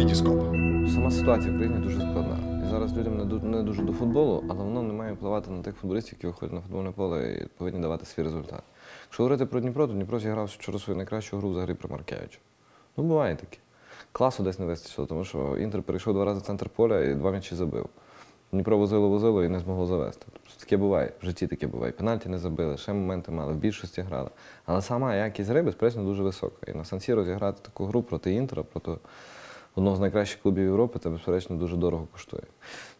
Вітіскоп. Сама ситуація в країні дуже складна. І зараз людям не ду- не дуже до футболу, але воно не має впливати на тих футболістів, які виходять на футбольне поле і повинні давати свій результат. Якщо говорити про Дніпро, то Дніпро зіграв вчора свою найкращу гру взагалі при Маркевичу. Ну, буває таке. Класу десь не вистачило, тому що Інтер перейшов два рази в центр поля і два м'ячі забив. Дніпро возило, возило і не змогло завести. Тобто таке буває, в житті таке буває. Пенальті не забили, ще моменти мали, в більшості грали. Але сама якість гри, безперечно, дуже висока. І на Сан-Сіро зіграти таку гру проти Інтера, проти одного з найкращих клубів Європи, це, безперечно, дуже дорого коштує.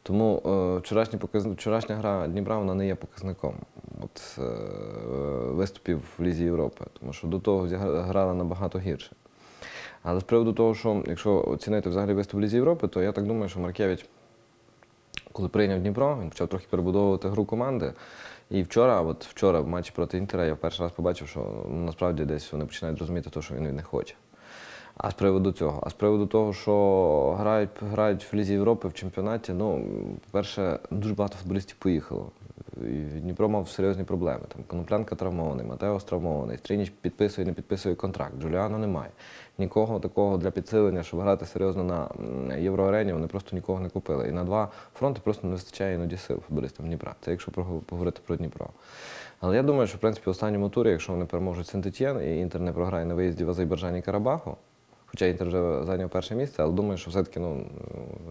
Тому е, вчорашні показ... вчорашня гра Дніпра вона не є показником от, е, виступів в Лізі Європи, тому що до того грала набагато гірше. Але з приводу того, що якщо оцінити взагалі виступ в Лізі Європи, то я так думаю, що Маркевич, коли прийняв Дніпро, він почав трохи перебудовувати гру команди. І вчора, от вчора в матчі проти Інтера, я перший раз побачив, що ну, насправді десь вони починають розуміти те, що він них хоче. А з приводу цього, а з приводу того, що грають, грають в Лізі Європи в чемпіонаті, ну, по-перше, дуже багато футболістів поїхало. Дніпро мав серйозні проблеми. Там Коноплянка травмований, Матеос травмований, Стрініч підписує, не підписує контракт, Джуліано немає. Нікого такого для підсилення, щоб грати серйозно на євроарені, вони просто нікого не купили. І на два фронти просто не вистачає іноді сил футболістам Дніпра. Це якщо поговорити про Дніпро. Але я думаю, що в принципі в останньому турі, якщо вони переможуть Сент-Етьєн і Інтер не програє на виїзді в Азербайджані Карабаху, Хоча Інтер вже зайняв перше місце, але думаю, що все-таки ну,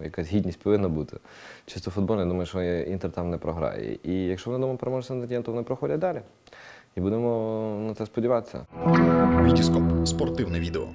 якась гідність повинна бути. Чисто футбольно, думаю, що Інтер там не програє. І якщо вони дома переможуть Сент-Етьєн, то вони проходять далі. І будемо на це сподіватися. Вітіскоп. Спортивне відео.